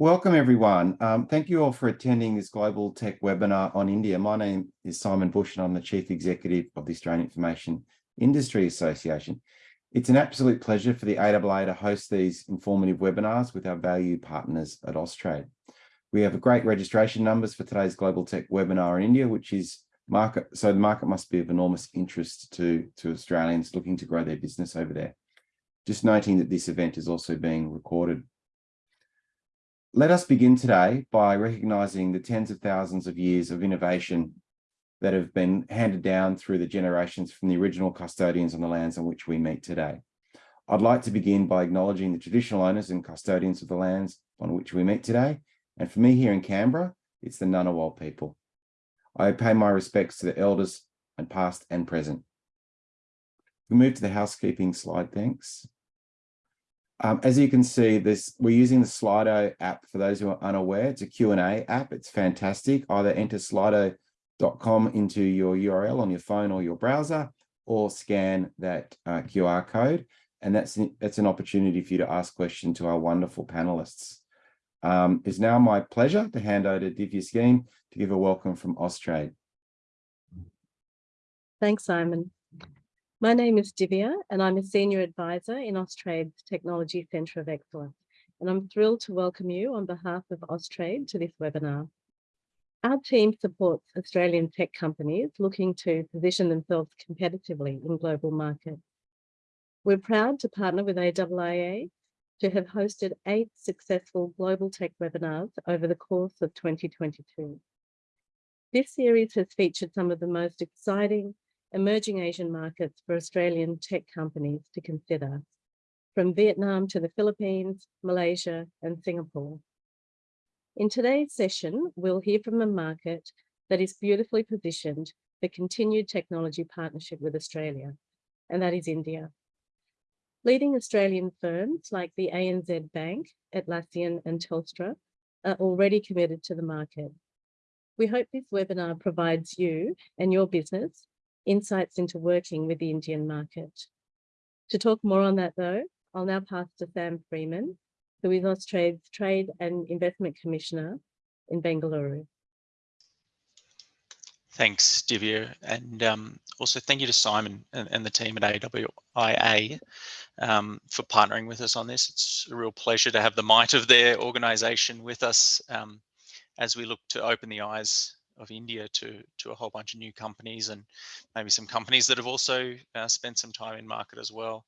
Welcome everyone. Um, thank you all for attending this Global Tech webinar on India. My name is Simon Bush and I'm the Chief Executive of the Australian Information Industry Association. It's an absolute pleasure for the AIIA to host these informative webinars with our valued partners at Austrade. We have a great registration numbers for today's Global Tech webinar in India, which is market, so the market must be of enormous interest to, to Australians looking to grow their business over there. Just noting that this event is also being recorded. Let us begin today by recognising the tens of thousands of years of innovation that have been handed down through the generations from the original custodians on the lands on which we meet today. I'd like to begin by acknowledging the traditional owners and custodians of the lands on which we meet today. And for me here in Canberra, it's the Ngunnawal people. I pay my respects to the elders and past and present. We move to the housekeeping slide, thanks. Um, as you can see, this we're using the Slido app for those who are unaware. It's a Q&A app. It's fantastic. Either enter slido.com into your URL on your phone or your browser, or scan that uh, QR code. And that's, that's an opportunity for you to ask questions to our wonderful panelists. Um, it's now my pleasure to hand over to Divya Skeen to give a welcome from Austrade. Thanks, Simon. My name is Divya and I'm a Senior Advisor in Austrade's Technology Centre of Excellence. And I'm thrilled to welcome you on behalf of Austrade to this webinar. Our team supports Australian tech companies looking to position themselves competitively in global markets. We're proud to partner with AIIA to have hosted eight successful global tech webinars over the course of 2022. This series has featured some of the most exciting emerging Asian markets for Australian tech companies to consider, from Vietnam to the Philippines, Malaysia, and Singapore. In today's session, we'll hear from a market that is beautifully positioned for continued technology partnership with Australia, and that is India. Leading Australian firms like the ANZ Bank, Atlassian and Telstra are already committed to the market. We hope this webinar provides you and your business insights into working with the Indian market. To talk more on that though, I'll now pass to Sam Freeman, who is Austrade's Trade and Investment Commissioner in Bengaluru. Thanks, Divya. And um, also thank you to Simon and, and the team at AIIA um, for partnering with us on this. It's a real pleasure to have the might of their organisation with us um, as we look to open the eyes of India to to a whole bunch of new companies and maybe some companies that have also uh, spent some time in market as well.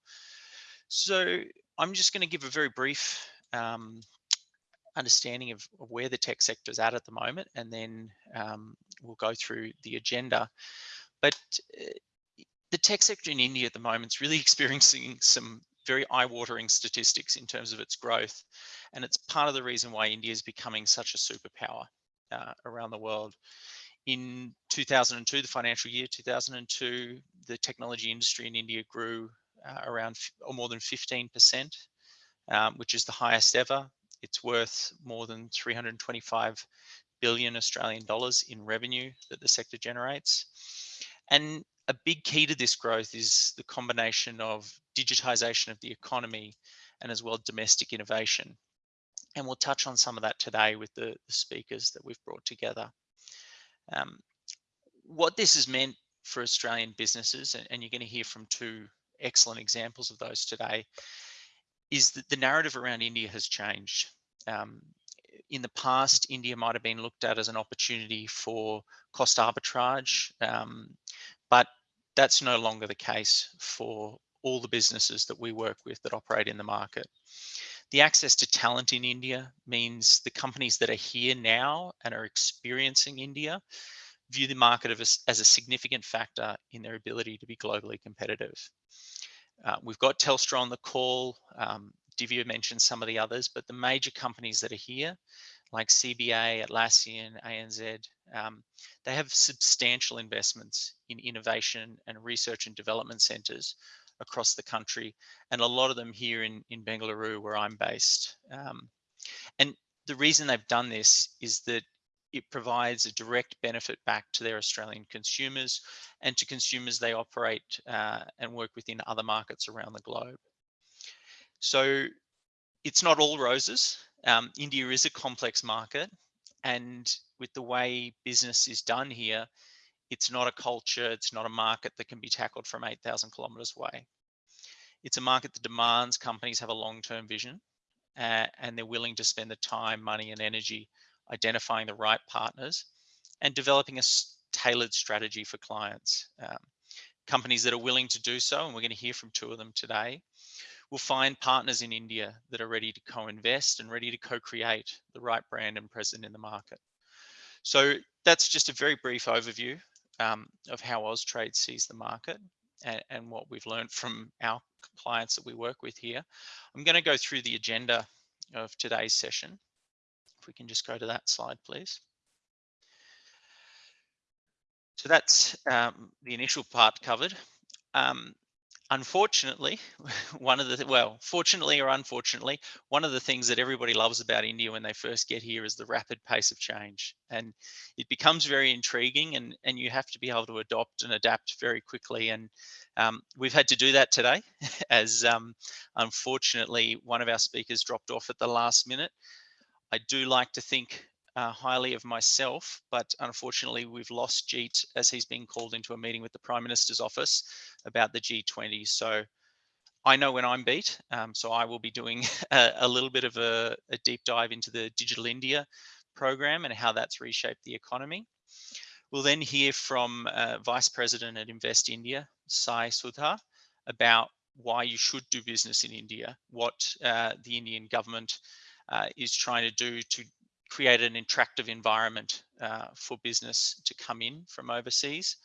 So I'm just going to give a very brief um, understanding of, of, where the tech sector is at at the moment, and then um, we'll go through the agenda. But uh, the tech sector in India at the moment is really experiencing some very eye-watering statistics in terms of its growth. And it's part of the reason why India is becoming such a superpower uh, around the world. In 2002, the financial year 2002, the technology industry in India grew uh, around or more than 15%, um, which is the highest ever. It's worth more than 325 billion Australian dollars in revenue that the sector generates. And a big key to this growth is the combination of digitization of the economy and as well domestic innovation. And we'll touch on some of that today with the, the speakers that we've brought together. Um, what this has meant for Australian businesses, and, and you're going to hear from two excellent examples of those today, is that the narrative around India has changed. Um, in the past, India might have been looked at as an opportunity for cost arbitrage, um, but that's no longer the case for all the businesses that we work with that operate in the market. The access to talent in India means the companies that are here now and are experiencing India view the market as, as a significant factor in their ability to be globally competitive. Uh, we've got Telstra on the call. Um, Divya mentioned some of the others, but the major companies that are here, like CBA, Atlassian, ANZ, um, they have substantial investments in innovation and research and development centres across the country, and a lot of them here in, in Bengaluru, where I'm based. Um, and the reason they've done this is that it provides a direct benefit back to their Australian consumers and to consumers they operate uh, and work within other markets around the globe. So it's not all roses. Um, India is a complex market, and with the way business is done here, it's not a culture, it's not a market that can be tackled from 8,000 kilometers away. It's a market that demands companies have a long-term vision uh, and they're willing to spend the time, money, and energy identifying the right partners and developing a tailored strategy for clients. Um, companies that are willing to do so, and we're going to hear from two of them today, will find partners in India that are ready to co-invest and ready to co-create the right brand and present in the market. So that's just a very brief overview um, of how Austrade sees the market and, and, what we've learned from our clients that we work with here. I'm going to go through the agenda of today's session. If we can just go to that slide, please. So that's um, the initial part covered. Um, unfortunately, one of the, well, fortunately or unfortunately, one of the things that everybody loves about India when they first get here is the rapid pace of change. And it becomes very intriguing and, and you have to be able to adopt and adapt very quickly. And um, we've had to do that today as um, unfortunately, one of our speakers dropped off at the last minute. I do like to think uh, highly of myself, but unfortunately we've lost Jeet as he's been called into a meeting with the Prime Minister's office about the G20. So I know when I'm beat, um, so I will be doing a, a little bit of a, a, deep dive into the Digital India program and how that's reshaped the economy. We'll then hear from uh, Vice President at Invest India, Sai Sudha, about why you should do business in India, what uh, the Indian government uh, is trying to do to create an attractive environment uh, for business to come in from overseas.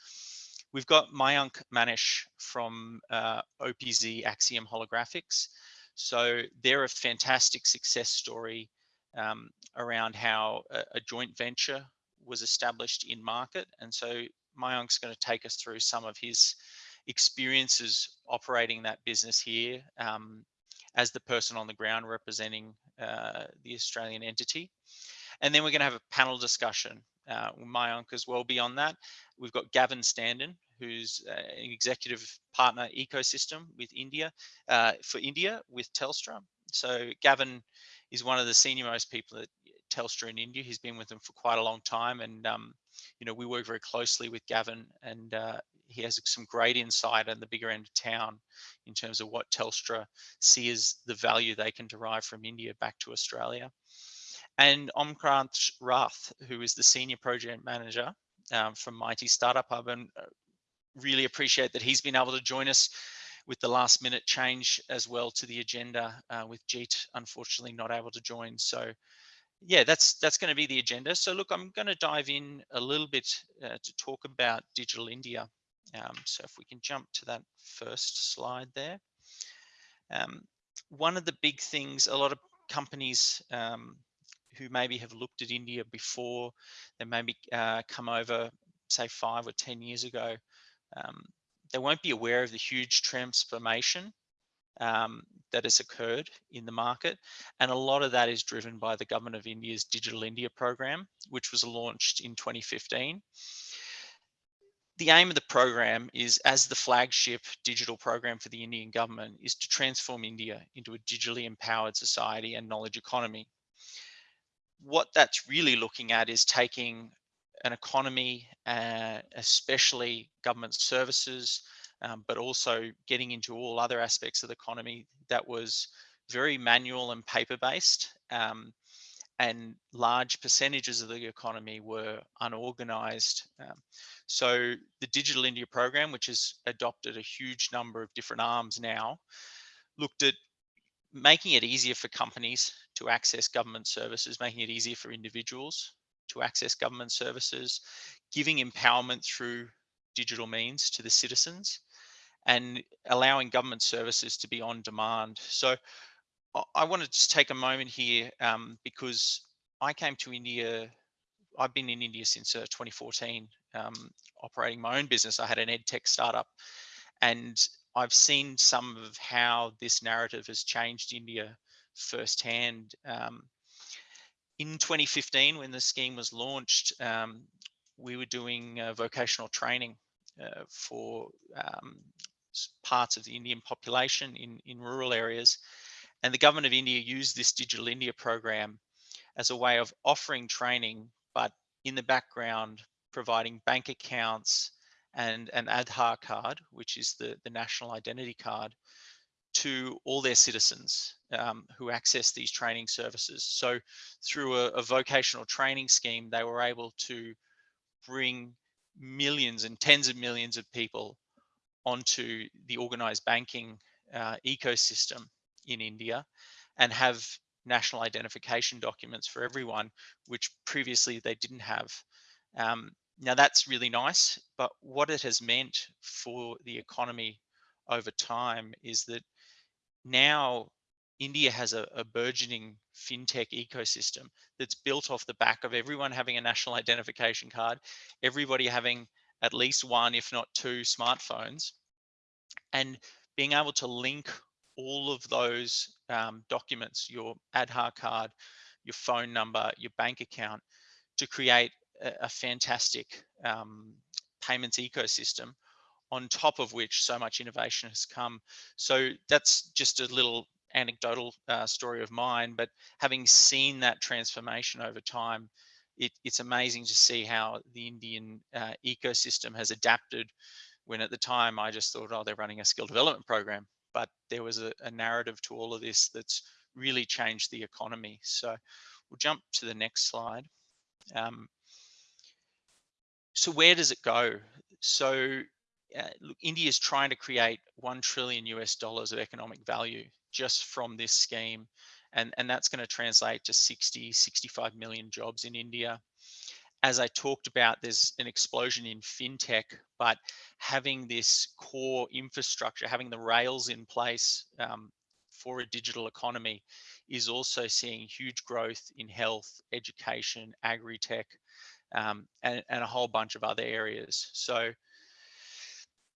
We've got Mayank Manish from uh, OPZ Axiom Holographics. So they're a fantastic success story um, around how a, a, joint venture was established in market. And so Mayank's going to take us through some of his experiences operating that business here um, as the person on the ground representing uh, the Australian entity. And then we're going to have a panel discussion. Uh, Mayank as well beyond that. We've got Gavin Standen, who's uh, an executive partner ecosystem with India, uh, for India with Telstra. So Gavin is one of the senior most people at Telstra in India. He's been with them for quite a long time. And, um, you know, we work very closely with Gavin and uh, he has some great insight on the bigger end of town in terms of what Telstra see as the value they can derive from India back to Australia and Omkrant Rath, who is the senior project manager um, from MeitY Startup Hub, and uh, really appreciate that he's been able to join us with the last minute change as well to the agenda uh, with Jeet unfortunately not able to join. So yeah, that's that's going to be the agenda. So look, I'm going to dive in a little bit uh, to talk about Digital India. Um, so if we can jump to that first slide there. Um, one of the big things, a lot of companies um, who maybe have looked at India before, they maybe uh, come over, say five or 10 years ago, um, they won't be aware of the huge transformation um, that has occurred in the market. And a lot of that is driven by the government of India's Digital India program, which was launched in 2015. The aim of the program is as the flagship digital program for the Indian government is to transform India into a digitally empowered society and knowledge economy what that's really looking at is taking an economy, uh, especially government services, um, but also getting into all other aspects of the economy that was very manual and paper-based. Um, and large percentages of the economy were unorganized. Um, so the Digital India program, which has adopted a huge number of different arms now, looked at making it easier for companies to access government services, making it easier for individuals to access government services, giving empowerment through digital means to the citizens, and allowing government services to be on demand. So I want to just take a moment here um, because I came to India, I've been in India since uh, 2014, um, operating my own business. I had an ed tech startup and I've seen some of how this narrative has changed India firsthand. Um, in 2015, when the scheme was launched, um, we were doing uh, vocational training uh, for um, parts of the Indian population in, in rural areas. And the government of India used this Digital India program as a way of offering training, but in the background, providing bank accounts and an Aadhaar card, which is the, the national identity card, to all their citizens um, who access these training services. So through a, a, vocational training scheme, they were able to bring millions and tens of millions of people onto the organized banking uh, ecosystem in India and have national identification documents for everyone, which previously they didn't have. Um, now that's really nice, but what it has meant for the economy over time is that now India has a, a, burgeoning fintech ecosystem that's built off the back of everyone having a national identification card, everybody having at least one, if not two smartphones, and being able to link all of those um, documents, your Aadhaar card, your phone number, your bank account, to create a, a fantastic um, payments ecosystem on top of which so much innovation has come. So that's just a little anecdotal uh, story of mine, but having seen that transformation over time, it, it's amazing to see how the Indian uh, ecosystem has adapted when at the time I just thought, oh, they're running a skill development program. But there was a, a narrative to all of this that's really changed the economy. So we'll jump to the next slide. Um, so where does it go? So uh, India is trying to create 1 trillion US dollars of economic value just from this scheme. And, and that's going to translate to 60, 65 million jobs in India. As I talked about, there's an explosion in fintech, but having this core infrastructure, having the rails in place um, for a digital economy is also seeing huge growth in health, education, agri-tech, um, and, and a whole bunch of other areas. So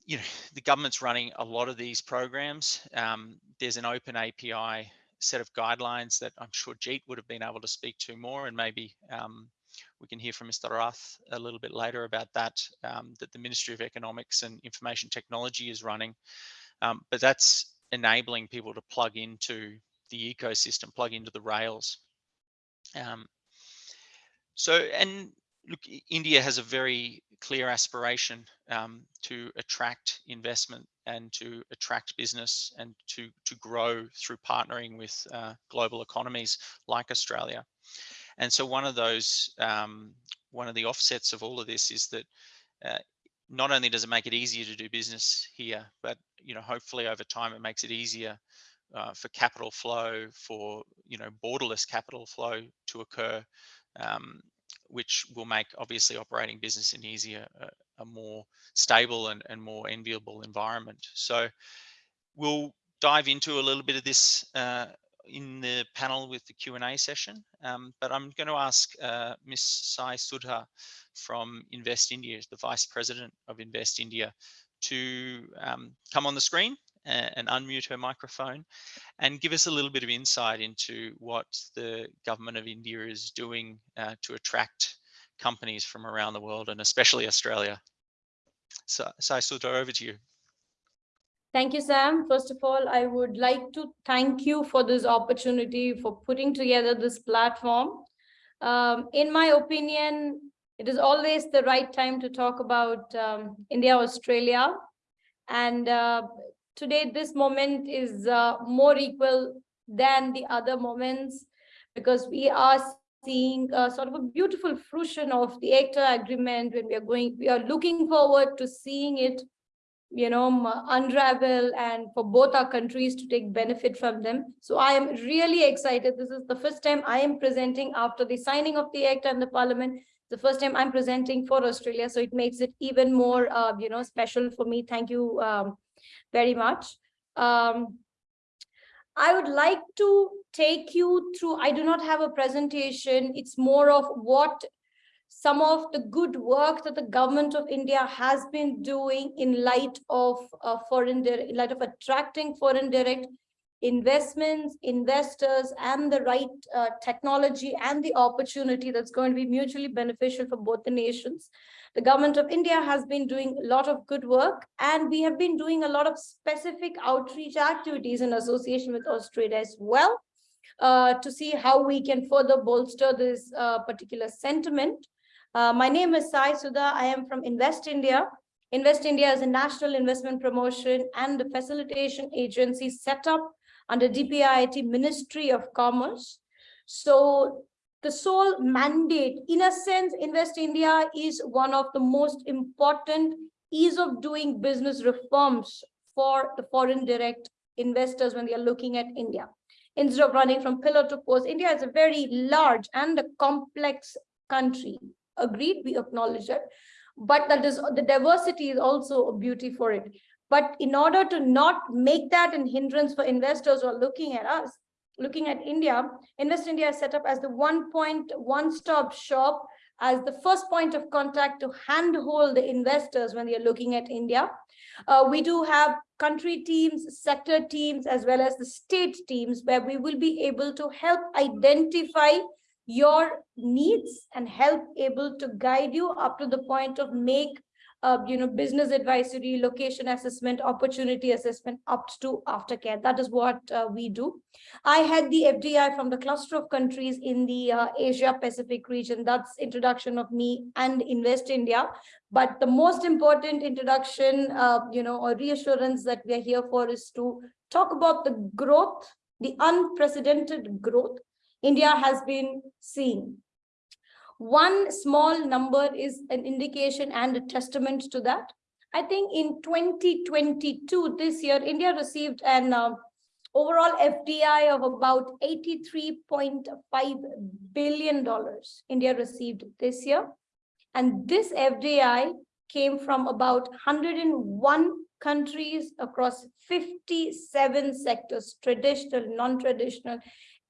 you know, the government's running a lot of these programs. Um, there's an open API set of guidelines that I'm sure Jeet would have been able to speak to more, and maybe um, we can hear from Mr. Rath a little bit later about that, um, that the Ministry of Economics and Information Technology is running. Um, but that's enabling people to plug into the ecosystem, plug into the rails. Um, so, and look, India has a very clear aspiration um, to attract investment and to attract business and to, to grow through partnering with uh, global economies like Australia. And so one of those, um, one of the offsets of all of this is that uh, not only does it make it easier to do business here, but you know, hopefully over time it makes it easier uh, for capital flow, for you know, borderless capital flow to occur um, which will make obviously operating business in easier, a, a more stable and, and more enviable environment. So we'll dive into a little bit of this uh, in the panel with the Q&A session, um, but I'm going to ask uh, Ms. Sai Sudha from Invest India, the Vice President of Invest India, to um, come on the screen and unmute her microphone and give us a little bit of insight into what the government of India is doing uh, to attract companies from around the world and especially Australia. So, Sudha, over to you. Thank you, Sam. First of all, I would like to thank you for this opportunity for putting together this platform. Um, in my opinion, it is always the right time to talk about um, India, Australia. And uh, today this moment is uh, more equal than the other moments because we are seeing a sort of a beautiful fruition of the ECTA agreement when we are going, we are looking forward to seeing it, you know, unravel and for both our countries to take benefit from them. So I am really excited. This is the first time I am presenting after the signing of the ECTA and the parliament the first time I'm presenting for Australia, so it makes it even more, uh, you know, special for me. Thank you, um, very much. Um, I would like to take you through, I do not have a presentation. It's more of what some of the good work that the government of India has been doing in light of uh, foreign, in light of attracting foreign direct investments, investors, and the right uh, technology and the opportunity that's going to be mutually beneficial for both the nations. The government of India has been doing a lot of good work and we have been doing a lot of specific outreach activities in association with Australia as well uh, to see how we can further bolster this uh, particular sentiment. Uh, my name is Sai Sudha. I am from Invest India. Invest India is a national investment promotion and facilitation agency set up under DPIIT Ministry of Commerce. So the sole mandate, in a sense, Invest India is one of the most important ease of doing business reforms for the foreign direct investors when they are looking at India. Instead of running from pillar to post, India is a very large and a complex country. Agreed, we acknowledge that. But that is the diversity is also a beauty for it. But in order to not make that an hindrance for investors who are looking at us, looking at India, Invest India is set up as the one point one stop shop as the first point of contact to handhold the investors when they are looking at India. Uh, we do have country teams, sector teams, as well as the state teams where we will be able to help identify your needs and help able to guide you up to the point of make uh, you know, business advisory, location assessment, opportunity assessment up to aftercare. That is what uh, we do. I had the FDI from the cluster of countries in the uh, Asia Pacific region. That's introduction of me and Invest India. But the most important introduction, uh, you know, or reassurance that we are here for is to talk about the growth, the unprecedented growth India has been seeing. One small number is an indication and a testament to that. I think in 2022, this year, India received an uh, overall FDI of about $83.5 billion India received this year. And this FDI came from about 101 countries across 57 sectors, traditional, non-traditional,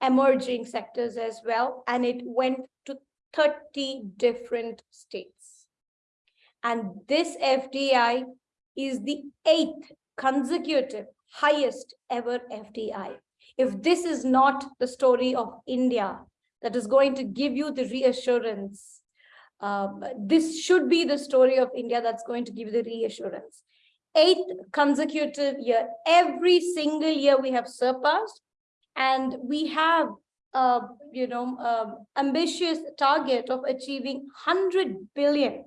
emerging sectors as well. And it went to 30 different states. And this FDI is the eighth consecutive highest ever FDI. If this is not the story of India that is going to give you the reassurance, um, this should be the story of India that's going to give you the reassurance. Eighth consecutive year, every single year we have surpassed and we have uh, you know, ambitious target of achieving 100 billion,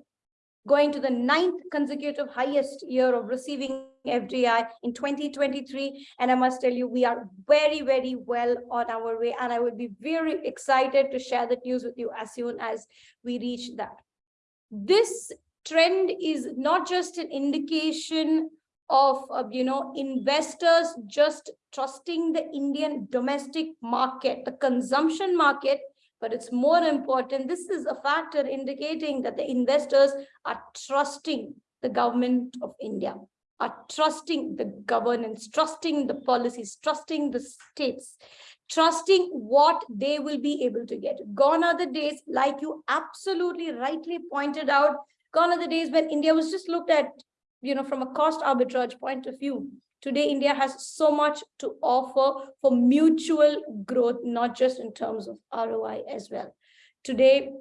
going to the ninth consecutive highest year of receiving FDI in 2023. And I must tell you, we are very, very well on our way. And I would be very excited to share that news with you as soon as we reach that. This trend is not just an indication of, uh, you know, investors just trusting the Indian domestic market, the consumption market, but it's more important. This is a factor indicating that the investors are trusting the government of India, are trusting the governance, trusting the policies, trusting the states, trusting what they will be able to get. Gone are the days, like you absolutely rightly pointed out, gone are the days when India was just looked at you know, from a cost arbitrage point of view, today India has so much to offer for mutual growth, not just in terms of ROI as well. Today,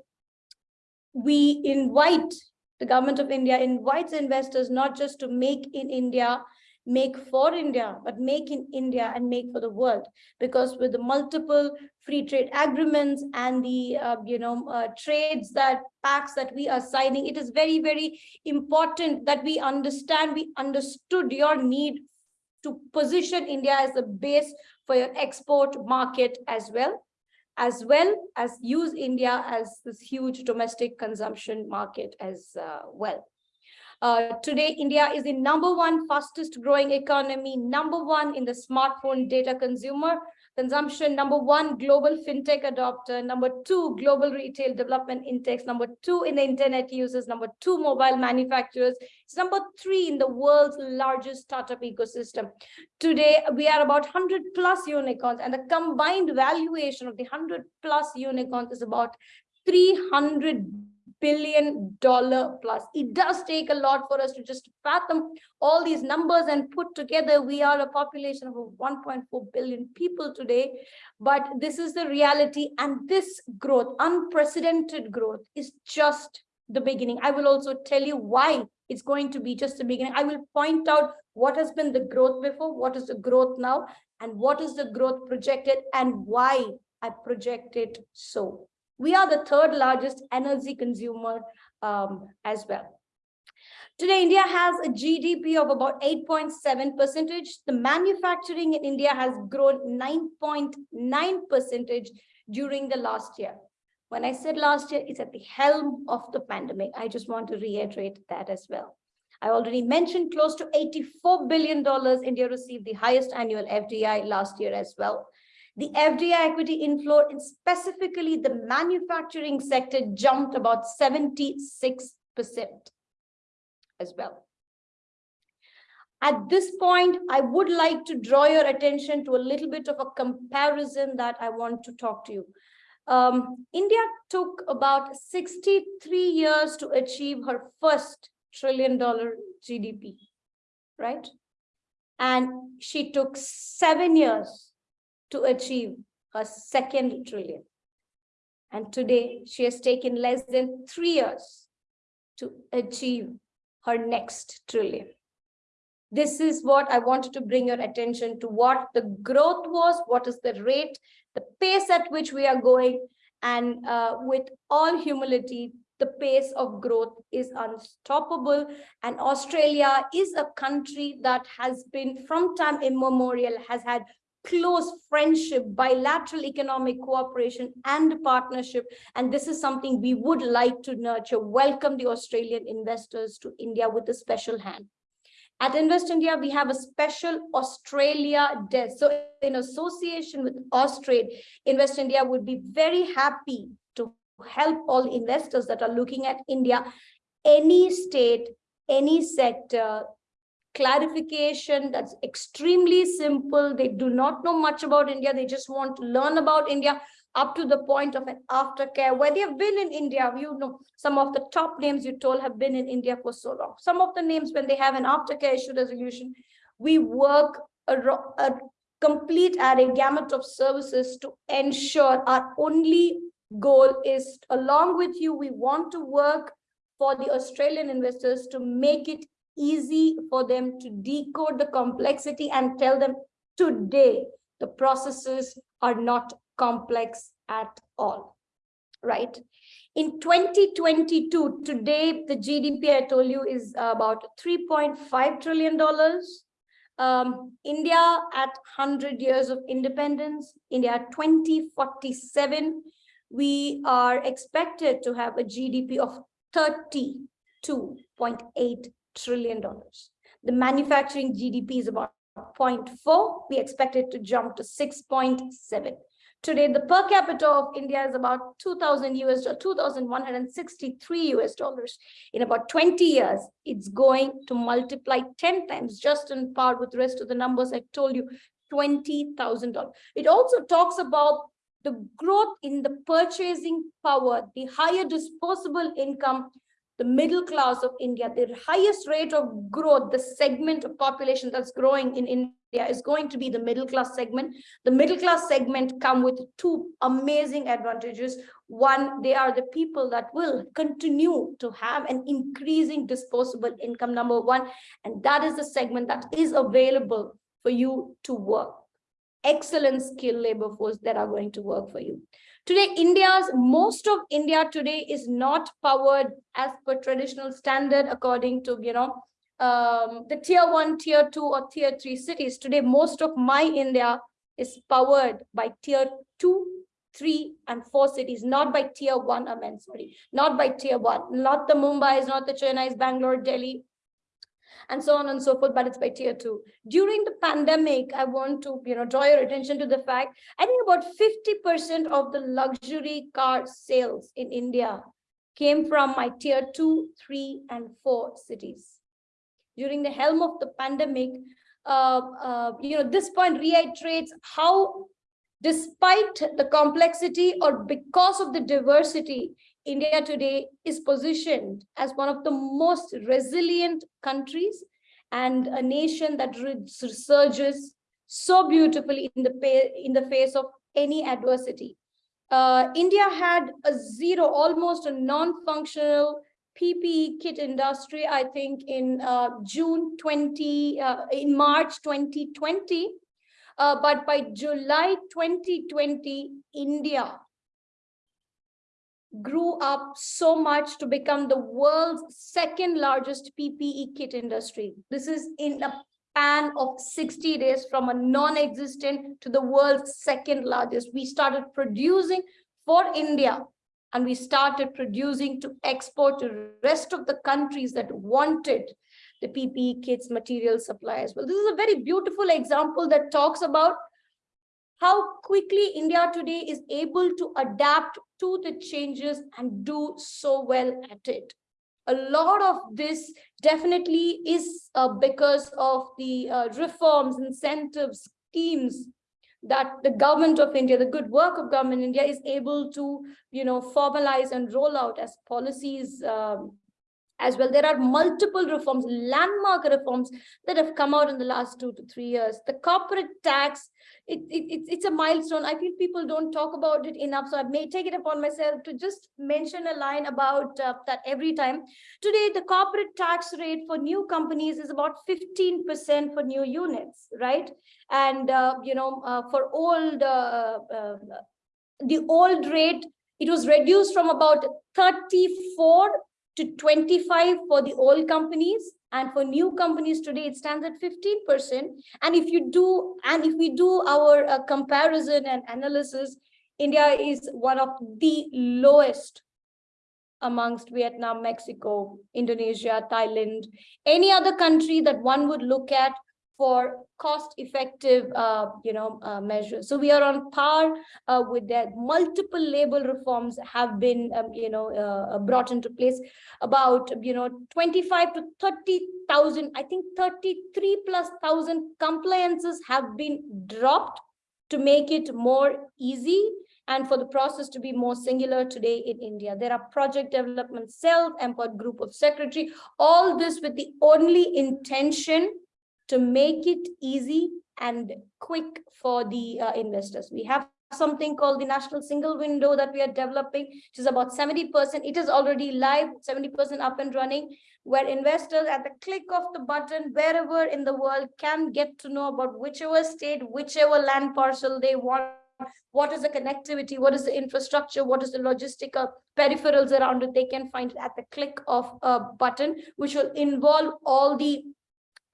we invite the government of India invites investors not just to make in India, make for India, but make in India and make for the world. Because with the multiple free trade agreements and the, uh, you know, uh, trades that pacts that we are signing, it is very, very important that we understand, we understood your need to position India as a base for your export market as well, as well as use India as this huge domestic consumption market as uh, well. Uh, today, India is the number one fastest growing economy, number one in the smartphone data consumer consumption, number one global fintech adopter, number two global retail development index, number two in the internet users, number two mobile manufacturers, it's number three in the world's largest startup ecosystem. Today, we are about 100 plus unicorns and the combined valuation of the 100 plus unicorns is about 300 billion dollar plus. It does take a lot for us to just fathom all these numbers and put together. We are a population of 1.4 billion people today, but this is the reality. And this growth, unprecedented growth is just the beginning. I will also tell you why it's going to be just the beginning. I will point out what has been the growth before, what is the growth now, and what is the growth projected and why I project it so. We are the third largest energy consumer um, as well. Today, India has a GDP of about 8.7 percentage. The manufacturing in India has grown 9.9 percentage during the last year. When I said last year, it's at the helm of the pandemic. I just want to reiterate that as well. I already mentioned close to $84 billion India received the highest annual FDI last year as well. The FDI equity inflow, and specifically the manufacturing sector, jumped about 76% as well. At this point, I would like to draw your attention to a little bit of a comparison that I want to talk to you. Um, India took about 63 years to achieve her first trillion dollar GDP, right? And she took seven years to achieve her second trillion. And today she has taken less than three years to achieve her next trillion. This is what I wanted to bring your attention to what the growth was, what is the rate, the pace at which we are going, and uh, with all humility, the pace of growth is unstoppable. And Australia is a country that has been from time immemorial, has had close friendship, bilateral economic cooperation and partnership. And this is something we would like to nurture. Welcome the Australian investors to India with a special hand. At Invest India, we have a special Australia desk. So in association with Austrade, Invest India would be very happy to help all investors that are looking at India, any state, any sector, clarification that's extremely simple. They do not know much about India. They just want to learn about India up to the point of an aftercare where they have been in India. You know, some of the top names you told have been in India for so long. Some of the names when they have an aftercare issue resolution, we work a, a complete array gamut of services to ensure our only goal is along with you, we want to work for the Australian investors to make it easy for them to decode the complexity and tell them today the processes are not complex at all, right? In 2022, today, the GDP I told you is about $3.5 trillion. Um, India at 100 years of independence, India 2047, we are expected to have a GDP of 32.8 trillion dollars. The manufacturing GDP is about 0.4. We expect it to jump to 6.7. Today, the per capita of India is about 2000 US, 2163 US dollars. In about 20 years, it's going to multiply 10 times, just in part with the rest of the numbers I told you, $20,000. It also talks about the growth in the purchasing power, the higher disposable income the middle class of India, the highest rate of growth, the segment of population that's growing in India is going to be the middle class segment. The middle class segment come with two amazing advantages. One, they are the people that will continue to have an increasing disposable income, number one, and that is the segment that is available for you to work. Excellent skilled labor force that are going to work for you. Today, India's most of India today is not powered as per traditional standard according to, you know, um, the tier one, tier two or tier three cities. Today, most of my India is powered by tier two, three and four cities, not by tier one, I mean, sorry, not by tier one, not the Mumbai's, not the Chennai's, Bangalore, Delhi, and so on and so forth, but it's by tier two. During the pandemic, I want to you know, draw your attention to the fact, I think about 50% of the luxury car sales in India came from my tier two, three, and four cities. During the helm of the pandemic, uh, uh, you know, this point reiterates how despite the complexity or because of the diversity India today is positioned as one of the most resilient countries and a nation that resurges so beautifully in the, in the face of any adversity. Uh, India had a zero, almost a non-functional PPE kit industry, I think in uh, June 20, uh, in March 2020. Uh, but by July 2020, India grew up so much to become the world's second largest PPE kit industry. This is in a span of 60 days from a non-existent to the world's second largest. We started producing for India and we started producing to export to rest of the countries that wanted the PPE kits material supply as well. This is a very beautiful example that talks about how quickly India today is able to adapt to the changes and do so well at it. A lot of this definitely is uh, because of the uh, reforms, incentives, schemes that the government of India, the good work of government India is able to, you know, formalize and roll out as policies um, as well. There are multiple reforms, landmark reforms that have come out in the last two to three years. The corporate tax, it, it, it's a milestone. I feel people don't talk about it enough. So I may take it upon myself to just mention a line about uh, that every time. Today, the corporate tax rate for new companies is about 15% for new units, right? And, uh, you know, uh, for old, uh, uh, the old rate, it was reduced from about 34 to 25 for the old companies and for new companies today it stands at 15 percent. And if you do and if we do our uh, comparison and analysis india is one of the lowest amongst vietnam mexico indonesia thailand any other country that one would look at for cost-effective, uh, you know, uh, measures. So we are on par uh, with that. Multiple label reforms have been, um, you know, uh, brought into place. About, you know, 25 to 30,000, I think 33 plus thousand compliances have been dropped to make it more easy and for the process to be more singular today in India. There are project development cells, empowered group of secretary, all this with the only intention to make it easy and quick for the uh, investors. We have something called the national single window that we are developing, which is about 70%. It is already live, 70% up and running, where investors at the click of the button, wherever in the world can get to know about whichever state, whichever land parcel they want, what is the connectivity, what is the infrastructure, what is the logistical peripherals around it, they can find it at the click of a button, which will involve all the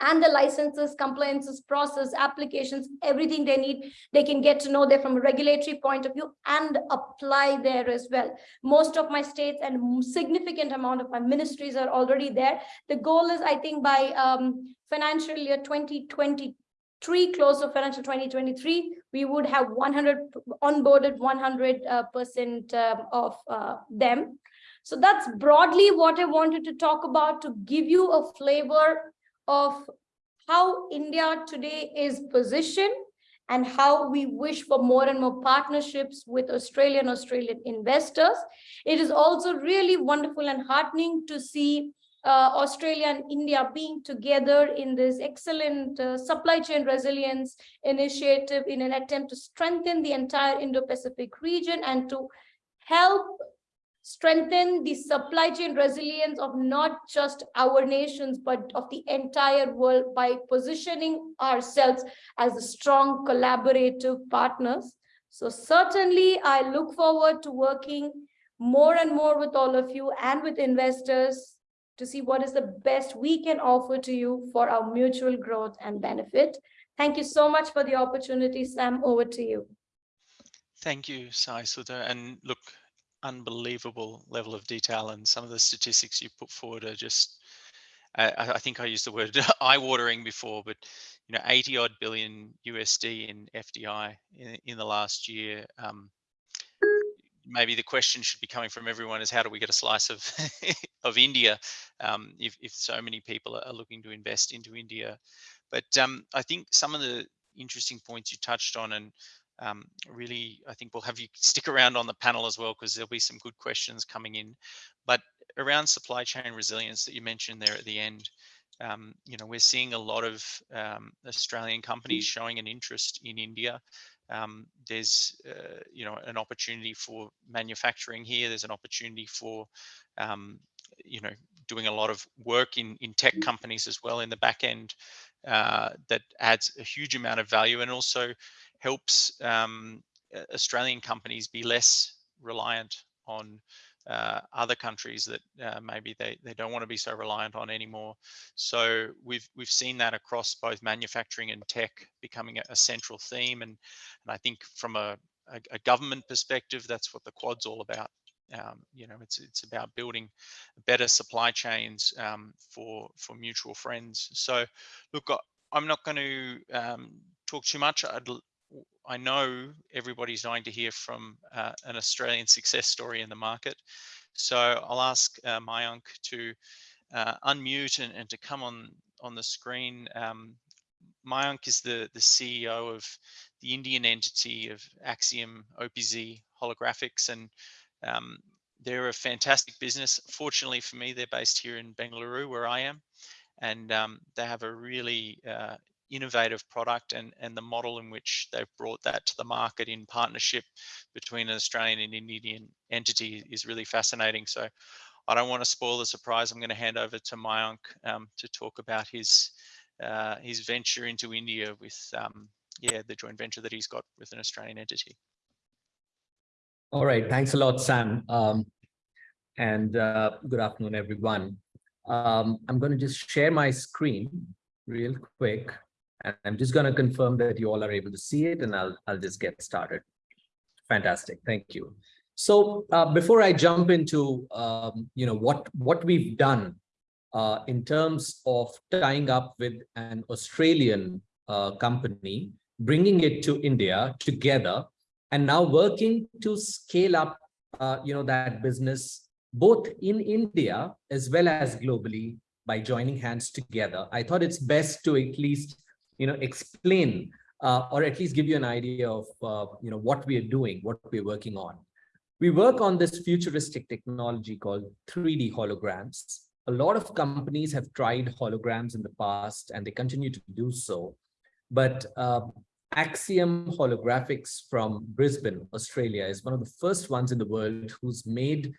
and the licenses, compliances, process, applications, everything they need, they can get to know there from a regulatory point of view and apply there as well. Most of my states and significant amount of my ministries are already there. The goal is, I think, by um, financial year 2023, close of financial 2023, we would have 100 onboarded 100 uh, percent um, of uh, them. So that's broadly what I wanted to talk about to give you a flavor of how India today is positioned and how we wish for more and more partnerships with Australian Australian investors. It is also really wonderful and heartening to see uh, Australia and India being together in this excellent uh, supply chain resilience initiative in an attempt to strengthen the entire Indo-Pacific region and to help strengthen the supply chain resilience of not just our nations, but of the entire world by positioning ourselves as a strong collaborative partners. So certainly I look forward to working more and more with all of you and with investors to see what is the best we can offer to you for our mutual growth and benefit. Thank you so much for the opportunity, Sam. Over to you. Thank you, Sai Sudha. And look, unbelievable level of detail and some of the statistics you put forward are just I, I think I used the word eye-watering before, but you know, 80 odd billion USD in FDI in, in the last year. Um, maybe the question should be coming from everyone is how do we get a slice of of India um, if, if so many people are looking to invest into India. But um, I think some of the interesting points you touched on and um, really, I think we'll have you stick around on the panel as well because there'll be some good questions coming in. But around supply chain resilience that you mentioned there at the end, um, you know, we're seeing a lot of um, Australian companies showing an interest in India. Um, there's, uh, you know, an opportunity for manufacturing here. There's an opportunity for um, you know, doing a lot of work in, in tech companies as well in the back end uh, that adds a huge amount of value and also helps um, Australian companies be less reliant on uh, other countries that uh, maybe they, they don't want to be so reliant on anymore. So we've we've seen that across both manufacturing and tech becoming a, a central theme. And, and I think from a, a, a, government perspective, that's what the Quad's all about. Um, you know, it's it's about building better supply chains um, for for mutual friends. So, look, I'm not going to um, talk too much. I'd I know everybody's dying to hear from uh, an Australian success story in the market. So I'll ask uh, Mayank to uh, unmute and, and, to come on on the screen. Um, Mayank is the, the CEO of the Indian entity of Axiom OPZ Holographics, and um, they're a fantastic business. Fortunately for me, they're based here in Bengaluru, where I am, and um, they have a really uh, innovative product and, and the model in which they've brought that to the market in partnership between an Australian and Indian entity is really fascinating. So I don't want to spoil the surprise. I'm going to hand over to Mayank um, to talk about his uh, his venture into India with um, yeah the joint venture that he's got with an Australian entity. All right, thanks a lot, Sam. Um, and uh, good afternoon, everyone. Um, I'm going to just share my screen real quick. And I'm just going to confirm that you all are able to see it and I'll, I'll just get started. Fantastic. Thank you. So uh, before I jump into, um, you know, what, what we've done uh, in terms of tying up with an Australian uh, company, bringing it to India together, and now working to scale up, uh, you know, that business both in India as well as globally by joining hands together. I thought it's best to at least you know, explain uh, or at least give you an idea of, uh, you know, what we are doing, what we're working on. We work on this futuristic technology called 3D holograms. A lot of companies have tried holograms in the past and they continue to do so. But uh, Axiom Holographics from Brisbane, Australia is one of the first ones in the world who's made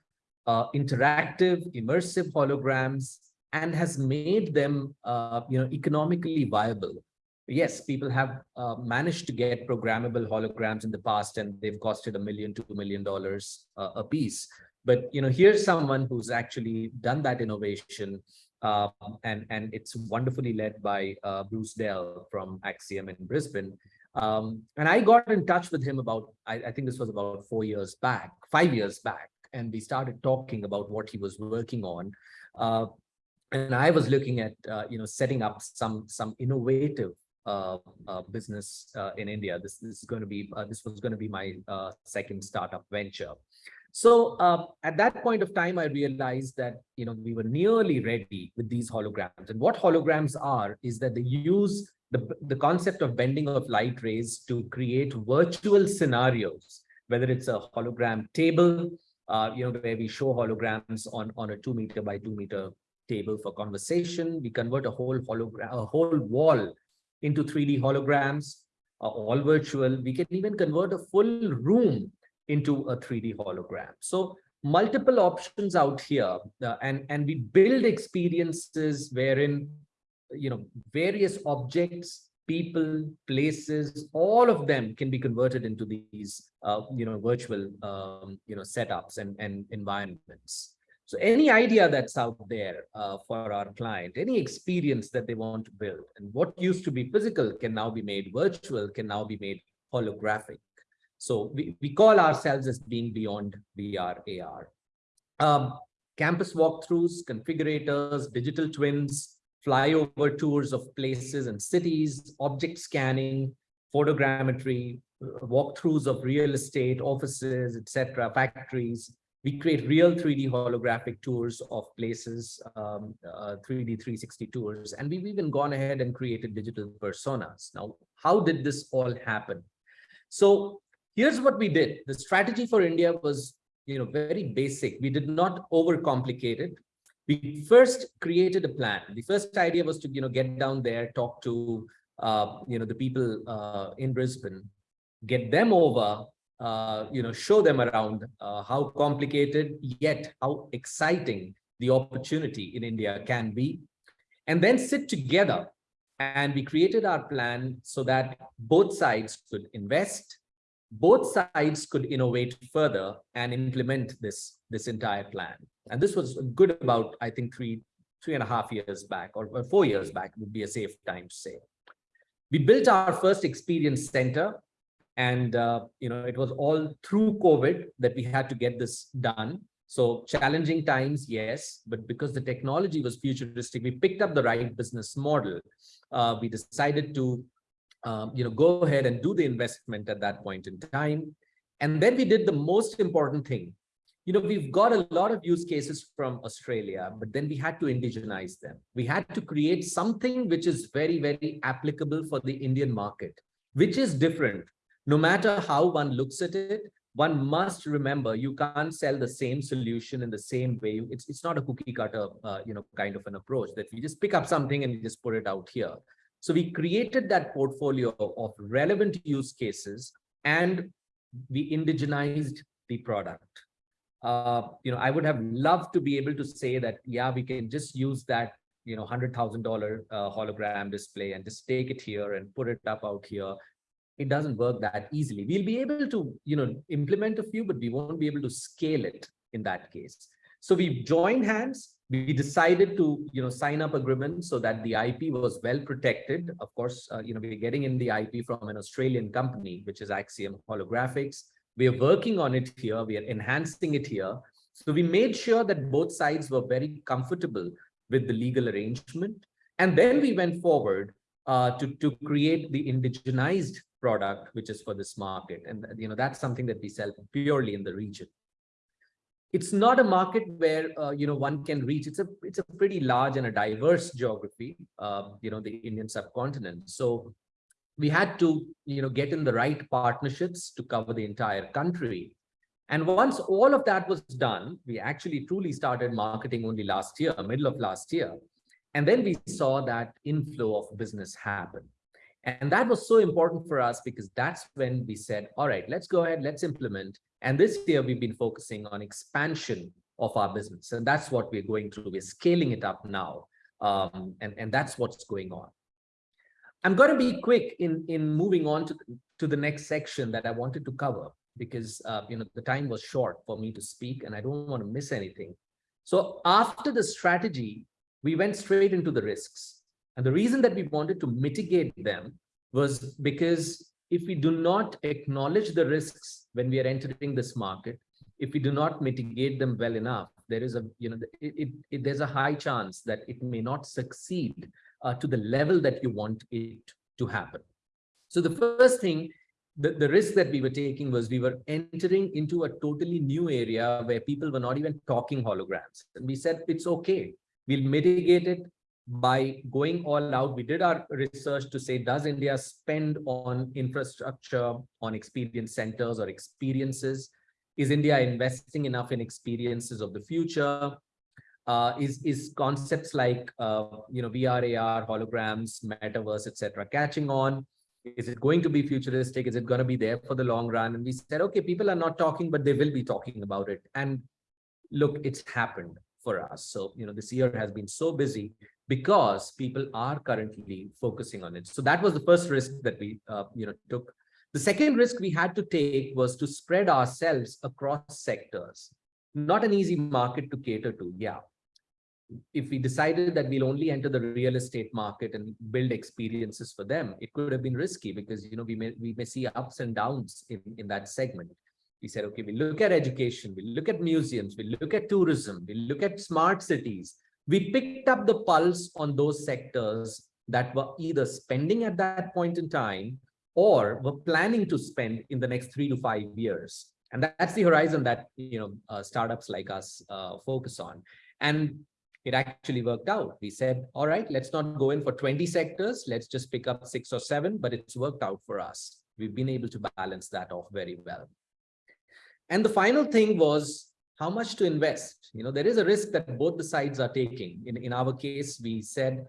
uh, interactive, immersive holograms and has made them uh, you know, economically viable yes, people have uh, managed to get programmable holograms in the past and they've costed a million, two million dollars uh, a piece. But you know, here's someone who's actually done that innovation uh, and, and it's wonderfully led by uh, Bruce Dell from Axiom in Brisbane. Um, and I got in touch with him about, I, I think this was about four years back, five years back, and we started talking about what he was working on. Uh, and I was looking at, uh, you know, setting up some some innovative uh, uh, business uh, in India. This, this is going to be uh, this was going to be my uh, second startup venture. So uh, at that point of time, I realized that you know we were nearly ready with these holograms. And what holograms are is that they use the the concept of bending of light rays to create virtual scenarios, whether it's a hologram table, you know, where we show holograms on on a two meter by two meter table for conversation. We convert a whole hologram, a whole wall into 3D holograms, uh, all virtual. We can even convert a full room into a 3D hologram. So multiple options out here uh, and, and we build experiences wherein, you know, various objects, people, places, all of them can be converted into these, uh, you know, virtual, um, you know, setups and, and environments. So any idea that's out there uh, for our client, any experience that they want to build and what used to be physical can now be made virtual, can now be made holographic. So we, we call ourselves as being beyond VR, AR. Um, campus walkthroughs, configurators, digital twins, flyover tours of places and cities, object scanning, photogrammetry, walkthroughs of real estate, offices, etc., factories, we create real 3D holographic tours of places, um, uh, 3D 360 tours, and we've even gone ahead and created digital personas. Now, how did this all happen? So here's what we did. The strategy for India was you know, very basic. We did not overcomplicate it. We first created a plan. The first idea was to you know, get down there, talk to uh, you know, the people uh, in Brisbane, get them over uh, you know, show them around uh, how complicated yet how exciting the opportunity in India can be, and then sit together. And we created our plan so that both sides could invest, both sides could innovate further and implement this, this entire plan. And this was good about, I think, three, three and a half years back or, or four years back would be a safe time to say. We built our first experience center and, uh, you know, it was all through COVID that we had to get this done. So challenging times, yes, but because the technology was futuristic, we picked up the right business model. Uh, we decided to, um, you know, go ahead and do the investment at that point in time. And then we did the most important thing. You know, we've got a lot of use cases from Australia, but then we had to indigenize them. We had to create something which is very, very applicable for the Indian market, which is different. No matter how one looks at it, one must remember you can't sell the same solution in the same way. It's, it's not a cookie cutter, uh, you know, kind of an approach that we just pick up something and just put it out here. So we created that portfolio of relevant use cases and we indigenized the product. Uh, you know, I would have loved to be able to say that, yeah, we can just use that, you know, $100,000 uh, hologram display and just take it here and put it up out here it doesn't work that easily. We'll be able to, you know, implement a few, but we won't be able to scale it in that case. So we joined hands. We decided to, you know, sign up agreements so that the IP was well protected. Of course, uh, you know, we're getting in the IP from an Australian company, which is Axiom Holographics. We are working on it here. We are enhancing it here. So we made sure that both sides were very comfortable with the legal arrangement. And then we went forward uh, to, to create the indigenized product, which is for this market. And, you know, that's something that we sell purely in the region. It's not a market where, uh, you know, one can reach. It's a, it's a pretty large and a diverse geography, uh, you know, the Indian subcontinent. So we had to, you know, get in the right partnerships to cover the entire country. And once all of that was done, we actually truly started marketing only last year, middle of last year. And then we saw that inflow of business happen. And that was so important for us because that's when we said, all right, let's go ahead, let's implement. And this year we've been focusing on expansion of our business. And that's what we're going through. We're scaling it up now. Um, and, and that's what's going on. I'm going to be quick in, in moving on to, to the next section that I wanted to cover because uh, you know the time was short for me to speak and I don't want to miss anything. So after the strategy, we went straight into the risks. And the reason that we wanted to mitigate them was because if we do not acknowledge the risks when we are entering this market, if we do not mitigate them well enough, there is a, you know, it, it, it there's a high chance that it may not succeed uh, to the level that you want it to happen. So the first thing, the, the risk that we were taking was we were entering into a totally new area where people were not even talking holograms. And we said, it's okay. We'll mitigate it by going all out, we did our research to say, does India spend on infrastructure, on experience centers or experiences? Is India investing enough in experiences of the future? Uh, is, is concepts like, uh, you know, VR, AR, holograms, metaverse, etc., catching on? Is it going to be futuristic? Is it going to be there for the long run? And we said, okay, people are not talking, but they will be talking about it. And look, it's happened for us. So, you know, this year has been so busy because people are currently focusing on it. So that was the first risk that we, uh, you know, took. The second risk we had to take was to spread ourselves across sectors. Not an easy market to cater to, yeah. If we decided that we'll only enter the real estate market and build experiences for them, it could have been risky because, you know, we may, we may see ups and downs in, in that segment we said, okay, we look at education, we look at museums, we look at tourism, we look at smart cities. We picked up the pulse on those sectors that were either spending at that point in time or were planning to spend in the next three to five years. And that's the horizon that you know uh, startups like us uh, focus on. And it actually worked out. We said, all right, let's not go in for 20 sectors. Let's just pick up six or seven, but it's worked out for us. We've been able to balance that off very well. And the final thing was how much to invest. You know, there is a risk that both the sides are taking. In, in our case, we said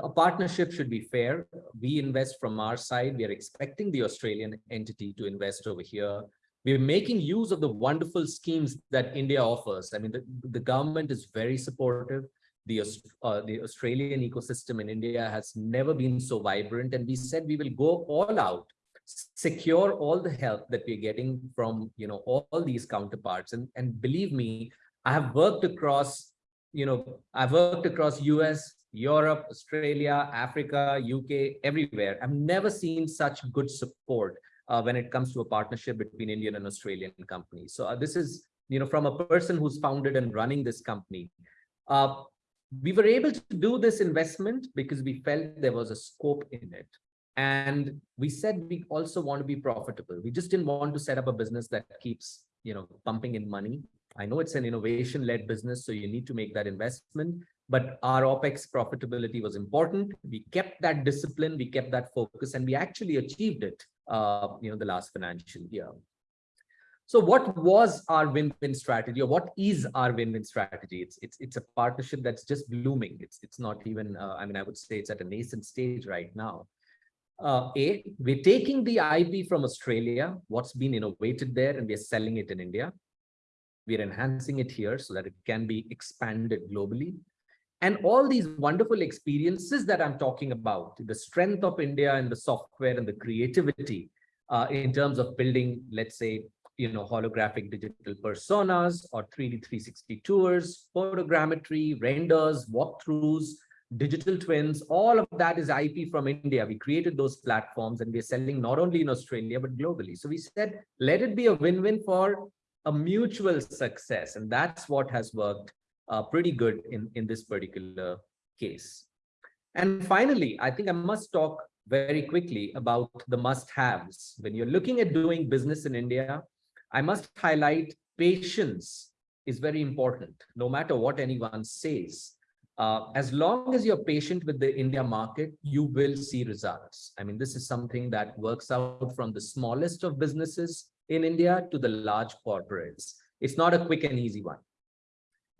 a partnership should be fair. We invest from our side. We are expecting the Australian entity to invest over here. we're making use of the wonderful schemes that India offers. I mean, the, the government is very supportive. The, uh, the Australian ecosystem in India has never been so vibrant. And we said we will go all out, secure all the help that we're getting from, you know, all, all these counterparts. And, and believe me, I have worked across, you know, I've worked across US, Europe, Australia, Africa, UK, everywhere. I've never seen such good support uh, when it comes to a partnership between Indian and Australian companies. So uh, this is, you know, from a person who's founded and running this company. Uh, we were able to do this investment because we felt there was a scope in it. And we said we also want to be profitable. We just didn't want to set up a business that keeps, you know, pumping in money. I know it's an innovation-led business, so you need to make that investment, but our OPEX profitability was important. We kept that discipline, we kept that focus, and we actually achieved it uh, you know, the last financial year. So what was our win-win strategy or what is our win-win strategy? It's, it's, it's a partnership that's just blooming. It's, it's not even, uh, I mean, I would say it's at a nascent stage right now. Uh, a, we're taking the IP from Australia, what's been innovated there, and we're selling it in India. We're enhancing it here so that it can be expanded globally. And all these wonderful experiences that I'm talking about, the strength of India and the software and the creativity uh, in terms of building, let's say, you know, holographic digital personas or 3D 360 tours, photogrammetry, renders, walkthroughs, digital twins, all of that is IP from India. We created those platforms and we're selling not only in Australia, but globally. So we said, let it be a win-win for a mutual success. And that's what has worked uh, pretty good in, in this particular case. And finally, I think I must talk very quickly about the must-haves. When you're looking at doing business in India, I must highlight patience is very important, no matter what anyone says. Uh, as long as you're patient with the India market, you will see results. I mean, this is something that works out from the smallest of businesses in India to the large corporates. It's not a quick and easy one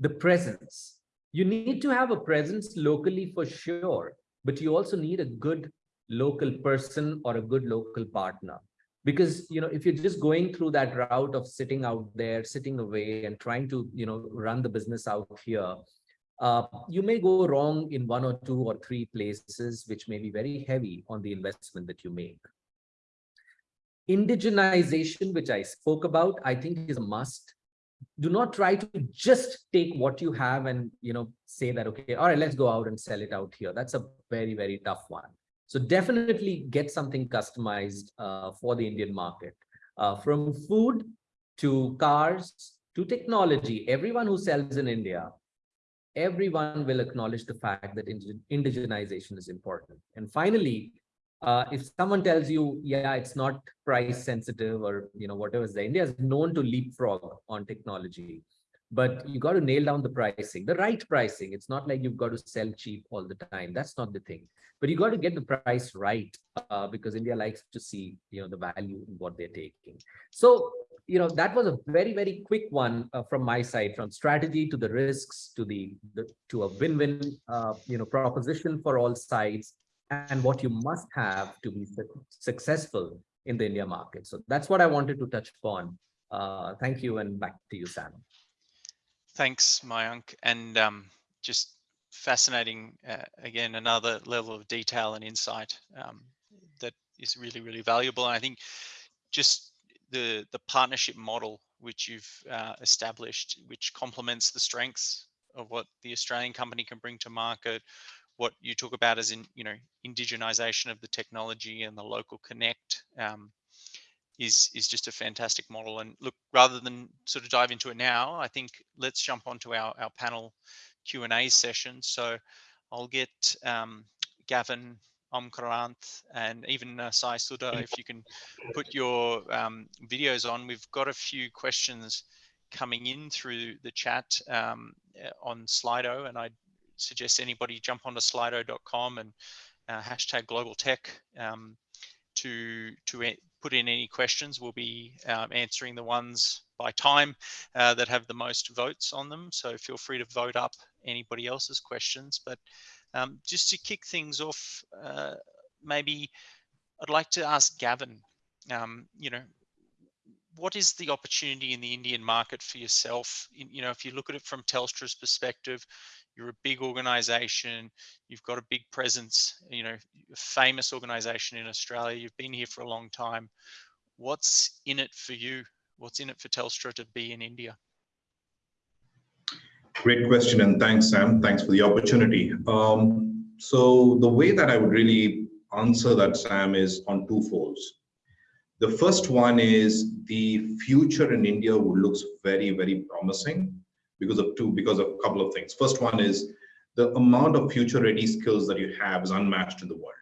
the presence. You need to have a presence locally for sure, but you also need a good local person or a good local partner. Because, you know, if you're just going through that route of sitting out there, sitting away and trying to, you know, run the business out here, uh, you may go wrong in one or two or three places, which may be very heavy on the investment that you make. Indigenization, which I spoke about, I think is a must. Do not try to just take what you have and you know say that okay all right let's go out and sell it out here. That's a very very tough one. So definitely get something customized uh, for the indian market. Uh, from food to cars to technology everyone who sells in india everyone will acknowledge the fact that indigenization is important and finally uh, if someone tells you, yeah, it's not price sensitive or, you know, whatever, the India is known to leapfrog on technology, but you got to nail down the pricing, the right pricing. It's not like you've got to sell cheap all the time. That's not the thing, but you got to get the price right uh, because India likes to see, you know, the value in what they're taking. So, you know, that was a very, very quick one uh, from my side, from strategy to the risks to the, the to a win-win, uh, you know, proposition for all sides and what you must have to be successful in the India market. So that's what I wanted to touch upon. Uh, thank you and back to you, Sam. Thanks, Mayank. And um, just fascinating, uh, again, another level of detail and insight um, that is really, really valuable. And I think just the, the partnership model which you've uh, established, which complements the strengths of what the Australian company can bring to market, what you talk about as in you know indigenization of the technology and the local connect um, is is just a fantastic model. And look rather than sort of dive into it now i think let's jump onto our, our panel q and a session. So i'll get um, gavin Omkaranth and even uh, Sai Sudha, if you can put your um, videos on. We've got a few questions coming in through the chat um, on Slido, and I'd suggest anybody jump onto slido.com and uh, hashtag global tech um, to to put in any questions. We'll be um, answering the ones by time uh, that have the most votes on them. So feel free to vote up anybody else's questions. But um, just to kick things off, uh, maybe I'd like to ask Gavin, um, you know, what is the opportunity in the Indian market for yourself? In- You know, if you look at it from Telstra's perspective, you're a big organization, you've got a big presence, you know, a famous organization in Australia, you've been here for a long time. What's in it for you? What's in it for Telstra to be in India? Great question, and thanks, Sam. Thanks for the opportunity. Um, so the way that I would really answer that, Sam, is on two folds. The first one is the future in India looks very, very promising because of two, because of a couple of things. First one is the amount of future-ready skills that you have is unmatched in the world,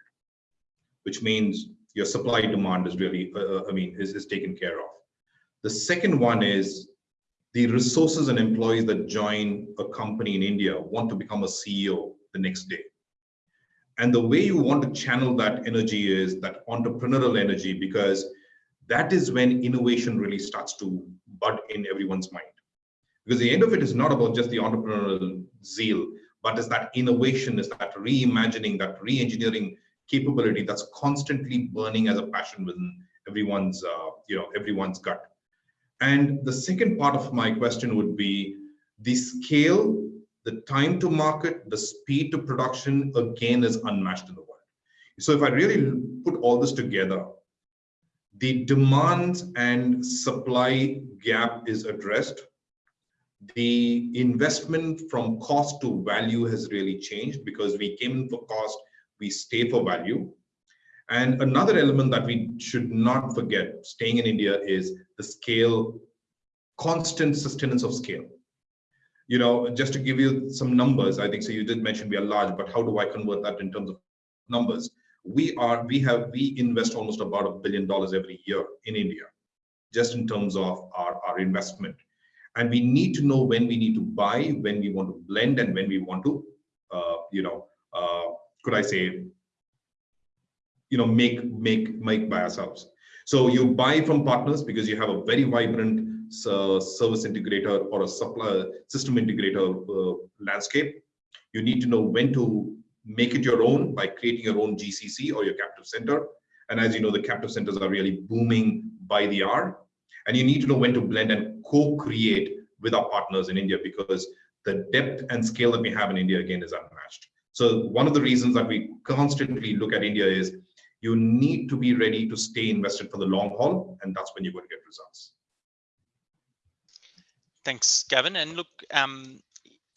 which means your supply demand is really, uh, I mean, is, is taken care of. The second one is the resources and employees that join a company in India want to become a CEO the next day. And the way you want to channel that energy is that entrepreneurial energy, because that is when innovation really starts to bud in everyone's mind. Because the end of it is not about just the entrepreneurial zeal, but is that innovation, is that reimagining, that re-engineering capability that's constantly burning as a passion within everyone's, uh, you know, everyone's gut. And the second part of my question would be the scale, the time to market, the speed to production, again, is unmatched in the world. So if I really put all this together, the demand and supply gap is addressed. The investment from cost to value has really changed because we came in for cost, we stay for value. And another element that we should not forget, staying in India, is the scale, constant sustenance of scale. You know, just to give you some numbers, I think so. You did mention we are large, but how do I convert that in terms of numbers? We are, we have, we invest almost about a billion dollars every year in India, just in terms of our, our investment. And we need to know when we need to buy, when we want to blend, and when we want to, uh, you know, uh, could I say, you know make make make by ourselves. So you buy from partners because you have a very vibrant uh, service integrator or a supplier system integrator uh, landscape. You need to know when to make it your own by creating your own gcc or your captive center. And as you know the captive centers are really booming by the hour. And you need to know when to blend and co-create with our partners in india because the depth and scale that we have in india again is unmatched. So one of the reasons that we constantly look at india is you need to be ready to stay invested for the long haul, and that's when you're going to get results. Thanks, Gavin. And look, um,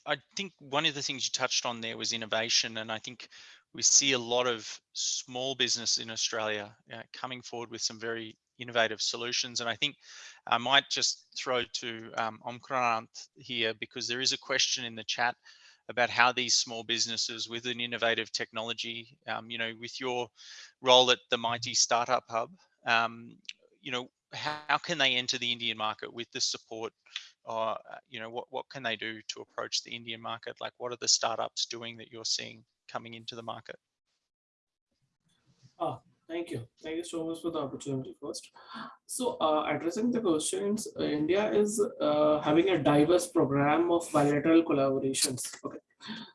I think one of the things you touched on there was innovation, and I think we see a lot of small business in Australia uh, coming forward with some very innovative solutions. And I think I might just throw to um, Omkrant here because there is a question in the chat about how these small businesses with an innovative technology, um, you know, with your role at the MeitY Startup Hub, um, you know, how, can they enter the Indian market with the support? Or, uh, you know, what, what can they do to approach the Indian market? Like, what are the startups doing that you're seeing coming into the market? Ah, Thank you. Thank you so much for the opportunity first. So uh, addressing the questions, uh, India is uh, having a diverse program of bilateral collaborations. Okay.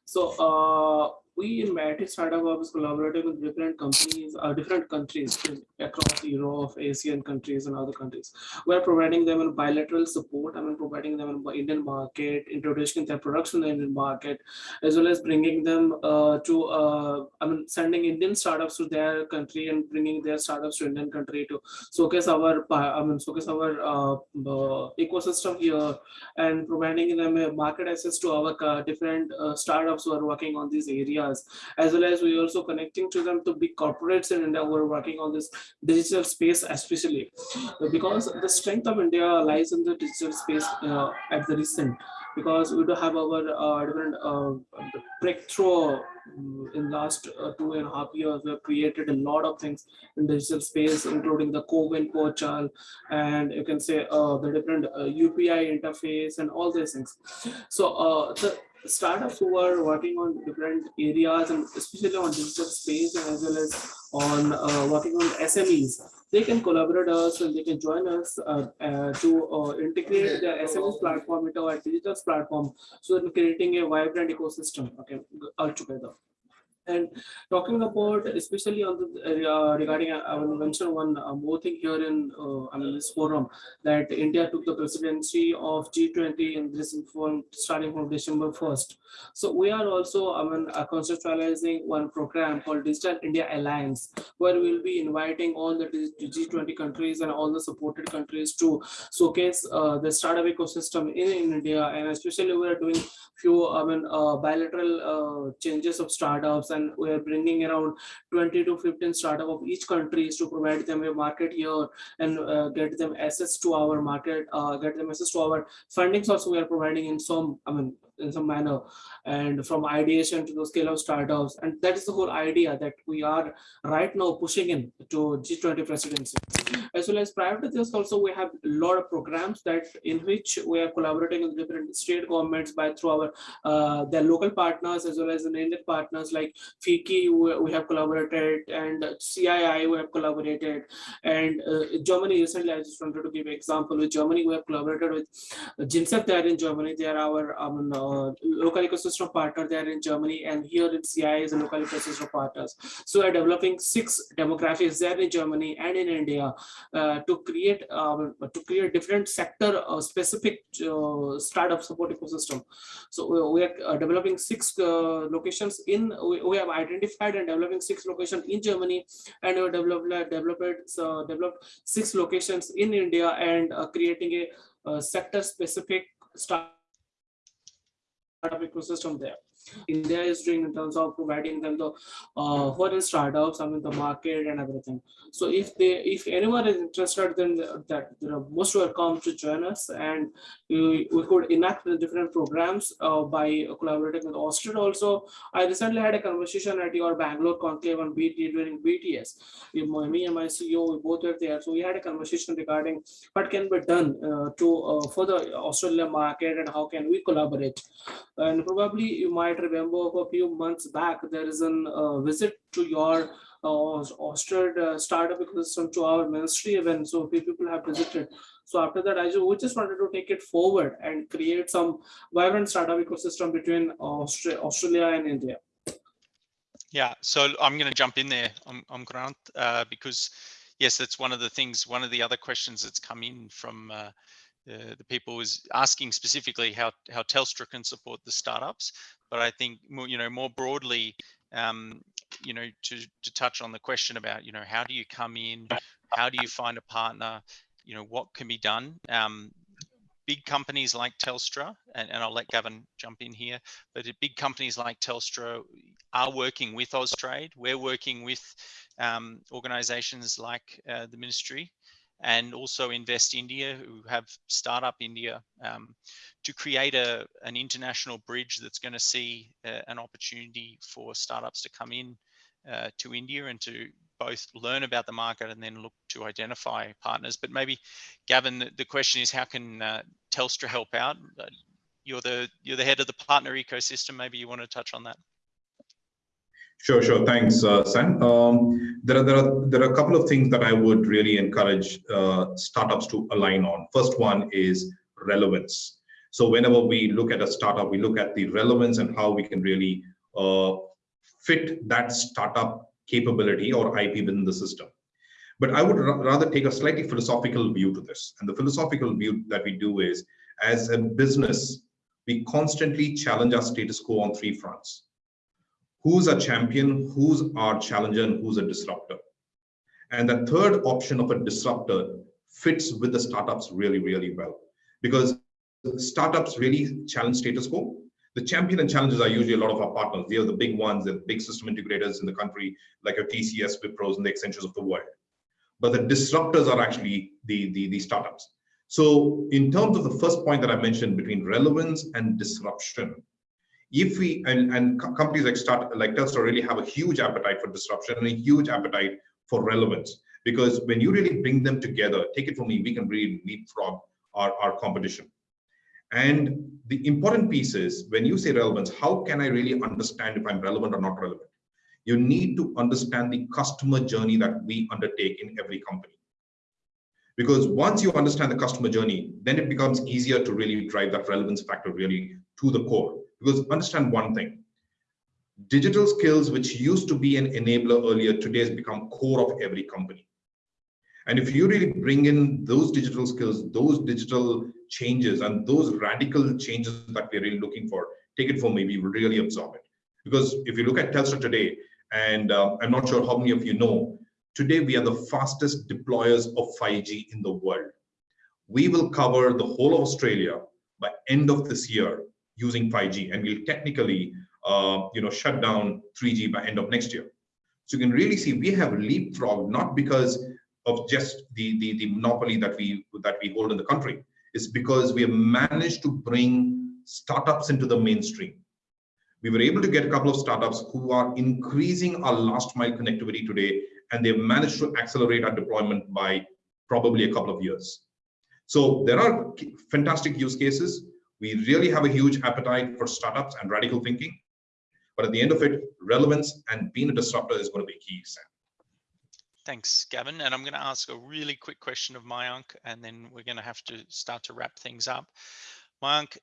So uh, we in MeitY Startup Hub is collaborating with different companies, uh, different countries across Europe, Asian countries and other countries. We're providing them a bilateral support. I mean, providing them in the Indian market, introducing their products in the Indian market, as well as bringing them uh, to, uh, I mean, sending Indian startups to their country and bringing their startups to Indian country to showcase our, I mean, showcase our uh, uh, ecosystem here and providing them a market access to our uh, different startups who are working on these areas as well as we're also connecting to them to big corporates in India who are working on this digital space especially. Because the strength of India lies in the digital space uh, at the recent. Because we do have our uh, different uh, breakthrough mm, in last uh, two and a half years we have created a lot of things in digital space including the CoWIN portal and you can say uh, the different upi uh, interface and all these things. So uh, the startups who are working on different areas and especially on digital space and as well as on uh, working on SMEs, they can collaborate us and they can join us uh, uh, to uh, integrate the SMEs platform into our digital platform so creating a vibrant ecosystem okay altogether. And talking about, especially on the uh, regarding, I will mention one uh, more thing here in uh, this forum that India took the presidency of G20 in this inform starting from December 1st. So we are also I mean uh, conceptualizing one program called Digital India Alliance, where we'll be inviting all the G20 countries and all the supported countries to showcase uh, the startup ecosystem in, in India, and especially we are doing few I mean uh, bilateral uh, changes of startups and we are bringing around 20 to 15 startup of each countries to provide them a market here and uh, get them access to our market uh, get them access to our fundings also we are providing in some I mean in some manner. And from ideation to the scale of startups. And that is the whole idea that we are right now pushing in to G20 presidency. As well as prior to this also we have a lot of programs that in which we are collaborating with different state governments by through our uh, their local partners as well as the Indian partners like FICCI we, have collaborated and CII we have collaborated. And uh, Germany recently I just wanted to give an example. With Germany we have collaborated with GINSEP there in Germany. They are our um, uh, local ecosystem partner there in Germany and here in CI is a local ecosystem partners so we are developing six demographics there in Germany and in India uh, to create um, to create different sector uh, specific uh, startup support ecosystem. So we, are uh, developing six uh, locations in we, we, have identified and developing six locations in Germany and we developed developed developed six locations in India and creating a, a sector specific startup ecosystem there. India is doing in terms of providing them the uh, foreign startups, I mean the market and everything. So if they, if anyone is interested, then that you know, most welcome to join us, and we, we could enact the different programs uh, by collaborating with Austin. Also, I recently had a conversation at your Bangalore conclave on BT during BTS. Me and my CEO, we both were there, so we had a conversation regarding what can be done uh, to uh, for the Australian market and how can we collaborate. And probably you might might remember a few months back, there is a uh, visit to your uh, Austrade uh, startup ecosystem to our ministry event. So few people have visited. So after that, I just, wanted to take it forward and create some vibrant startup ecosystem between Austra Australia and India. Yeah, so I'm going to jump in there, I'm, I'm Grant, uh, because yes, that's one of the things, one of the other questions that's come in from uh, the people was asking specifically how how Telstra can support the startups, but I think more, you know more broadly, um, you know, to to touch on the question about you know how do you come in, how do you find a partner, you know what can be done. Um, big companies like Telstra, and, and I'll let Gavin jump in here, but big companies like Telstra are working with Austrade. We're working with um, organizations like uh, the ministry and also Invest India, who have Startup India, um, to create a, an international bridge that's going to see uh, an opportunity for startups to come in uh, to India and to both learn about the market and then look to identify partners. But maybe, Gavin, the, the question is how can uh, Telstra help out? Uh, you're the you're the head of the partner ecosystem. Maybe you want to touch on that. Sure, sure. Thanks, uh, Sam. Um, there, are, there, are, there are a couple of things that I would really encourage uh, startups to align on. First one is relevance. So whenever we look at a startup, we look at the relevance and how we can really uh, fit that startup capability or IP within the system. But I would rather take a slightly philosophical view to this. And the philosophical view that we do is, as a business, we constantly challenge our status quo on three fronts who's a champion, who's our challenger, and who's a disruptor. And the third option of a disruptor fits with the startups really, really well because startups really challenge status quo. The champion and challengers are usually a lot of our partners. They are the big ones, the big system integrators in the country, like your TCS, Wipros, and the Accentures of the world. But the disruptors are actually the, the, the startups. So in terms of the first point that I mentioned between relevance and disruption, if we and, and companies like start like Telstra really have a huge appetite for disruption and a huge appetite for relevance because when you really bring them together, take it from me, we can really leapfrog our, our competition. And the important piece is when you say relevance, how can I really understand if I'm relevant or not relevant? You need to understand the customer journey that we undertake in every company. Because once you understand the customer journey, then it becomes easier to really drive that relevance factor really to the core. Because understand one thing, digital skills, which used to be an enabler earlier, today has become core of every company. And if you really bring in those digital skills, those digital changes and those radical changes that we're really looking for, take it from me, we really absorb it. Because if you look at Telstra today, and uh, I'm not sure how many of you know, today we are the fastest deployers of 5G in the world. We will cover the whole of Australia by end of this year using 5G, and we'll technically uh, you know, shut down 3G by end of next year. So you can really see we have leapfrogged, not because of just the, the, the monopoly that we, that we hold in the country. It's because we have managed to bring startups into the mainstream. We were able to get a couple of startups who are increasing our last mile connectivity today, and they've managed to accelerate our deployment by probably a couple of years. So there are fantastic use cases. We really have a huge appetite for startups and radical thinking. But at the end of it, relevance and being a disruptor is going to be key, Sam. Thanks, Gavin. And I'm going to ask a really quick question of Mayank, and then we're going to have to start to wrap things up. Mayank,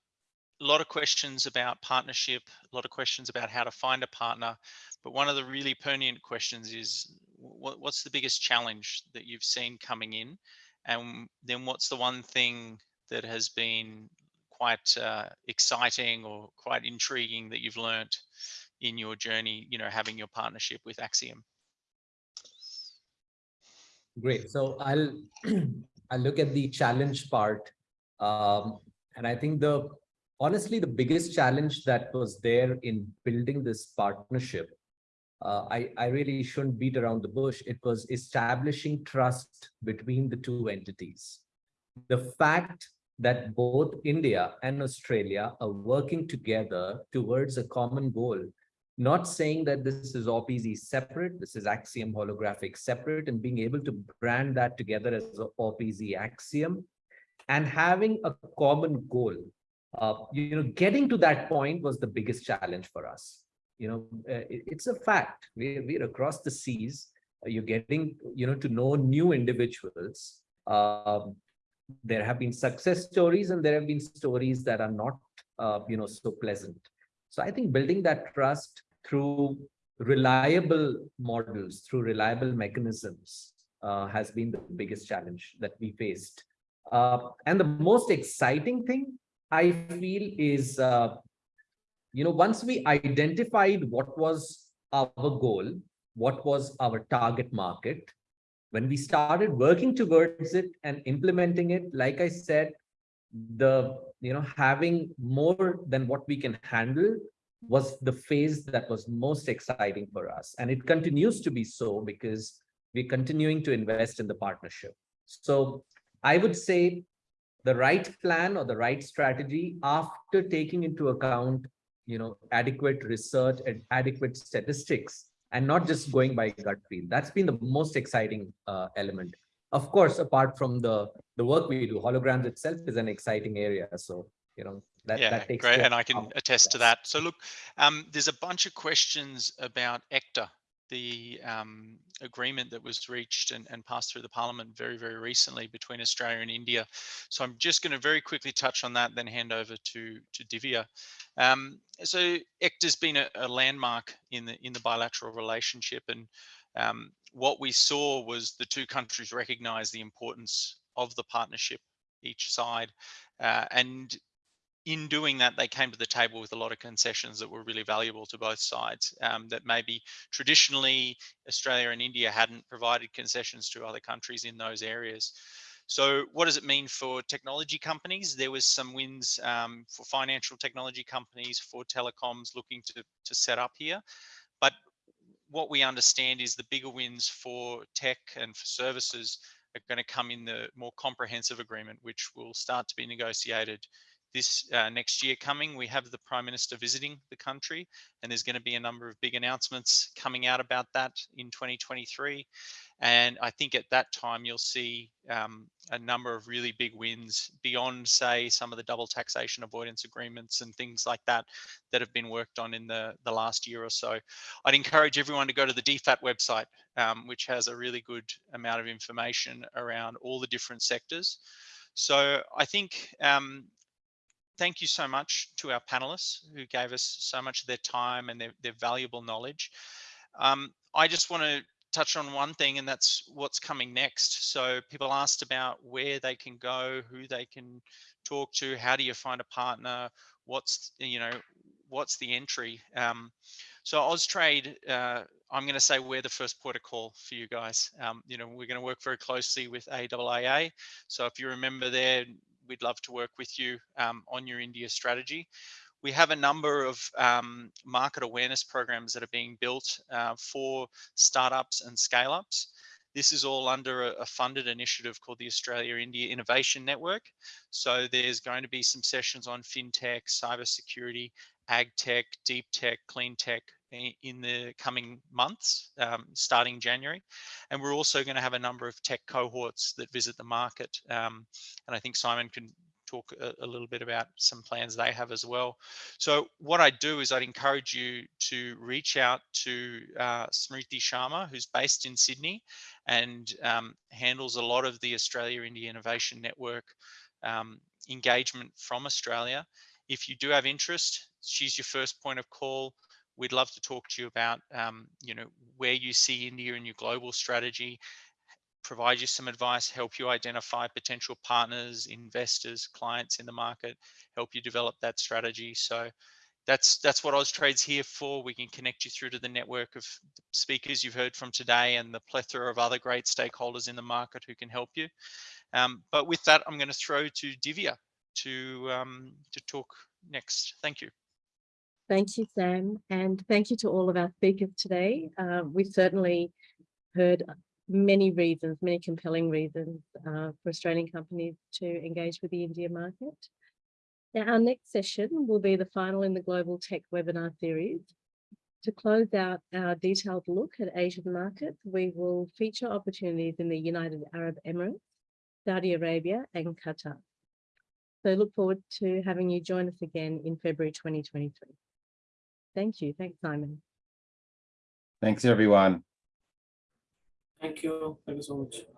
a lot of questions about partnership, a lot of questions about how to find a partner. But one of the really pertinent questions is what, what's the biggest challenge that you've seen coming in? And then what's the one thing that has been quite uh, exciting or quite intriguing that you've learned in your journey, you know, having your partnership with Axiom? Great. So I'll I'll look at the challenge part. Um, and I think the honestly, the biggest challenge that was there in building this partnership, uh, I, I really shouldn't beat around the bush. It was establishing trust between the two entities. The fact that both India and Australia are working together towards a common goal not saying that this is OPZ separate, this is Axiom holographic separate, and being able to brand that together as OPZ Axiom and having a common goal. Uh, you know, getting to that point was the biggest challenge for us. You know, uh, it, it's a fact. We're, we're across the seas. You're getting, you know, to know new individuals. Um, there have been success stories and there have been stories that are not, uh, you know, so pleasant. So I think building that trust through reliable models, through reliable mechanisms uh, has been the biggest challenge that we faced. Uh, and the most exciting thing I feel is, uh, you know, once we identified what was our goal, what was our target market, when we started working towards it and implementing it, like I said, the, you know, having more than what we can handle was the phase that was most exciting for us. And it continues to be so because we're continuing to invest in the partnership. So I would say the right plan or the right strategy after taking into account, you know, adequate research and adequate statistics and not just going by gut feel. That's been the most exciting uh, element. Of course, apart from the, the work we do, holograms itself is an exciting area. So, you know, that, yeah, that takes great, and I can attest to that. So look, um, there's a bunch of questions about ECTA, the um, agreement that was reached and, and, passed through the parliament very, very recently between Australia and India. So I'm just going to very quickly touch on that, then hand over to, to Divya. Um, so ECTA's been a, a, landmark in the in the bilateral relationship, and um, what we saw was the two countries recognise the importance of the partnership each side, uh, and in doing that, they came to the table with a lot of concessions that were really valuable to both sides um, that maybe traditionally Australia and India hadn't provided concessions to other countries in those areas. So what does it mean for technology companies? There was some wins um, for financial technology companies, for telecoms looking to, to set up here. But what we understand is the bigger wins for tech and for services are going to come in the more comprehensive agreement, which will start to be negotiated this uh, next year coming. We have the Prime Minister visiting the country, and there's going to be a number of big announcements coming out about that in 2023. And I think at that time, you'll see um, a number of really big wins beyond, say, some of the double taxation avoidance agreements and things like that that have been worked on in the, the last year or so. I'd encourage everyone to go to the DFAT website, um, which has a really good amount of information around all the different sectors. So I think um, thank you so much to our panelists who gave us so much of their time and their, their valuable knowledge. Um, I just want to touch on one thing and that's what's coming next. So people asked about where they can go, who they can talk to, how do you find a partner, what's, you know, what's the entry? Um, so Austrade, uh, I'm going to say we're the first port of call for you guys. Um, you know, we're going to work very closely with AIIA. So if you remember there, we'd love to work with you um, on your India strategy. We have a number of um, market awareness programs that are being built uh, for startups and scale ups. This is all under a, funded initiative called the Australia India Innovation Network. So there's going to be some sessions on fintech, cybersecurity, ag tech, deep tech, clean tech in the coming months, um, starting January. And we're also going to have a number of tech cohorts that visit the market. Um, and I think Simon can talk a, a, little bit about some plans they have as well. So what I'd do is I'd encourage you to reach out to uh, Smriti Sharma, who's based in Sydney and um, handles a lot of the Australia India Innovation Network um, engagement from Australia. If you do have interest, she's your first point of call. We'd love to talk to you about, um, you know, where you see India in your global strategy, provide you some advice, help you identify potential partners, investors, clients in the market, help you develop that strategy. So that's that's what Austrade's here for. We can connect you through to the network of speakers you've heard from today and the plethora of other great stakeholders in the market who can help you. Um, but with that, I'm going to throw to Divya to um, to talk next. Thank you. Thank you, Sam, and thank you to all of our speakers today. Uh, we certainly heard many reasons, many compelling reasons uh, for Australian companies to engage with the India market. Now, our next session will be the final in the Global Tech webinar series. To close out our detailed look at Asian markets, we will feature opportunities in the United Arab Emirates, Saudi Arabia and Qatar. So look forward to having you join us again in February 2023. Thank you. Thanks, Simon. Thanks, everyone. Thank you. Thank you so much.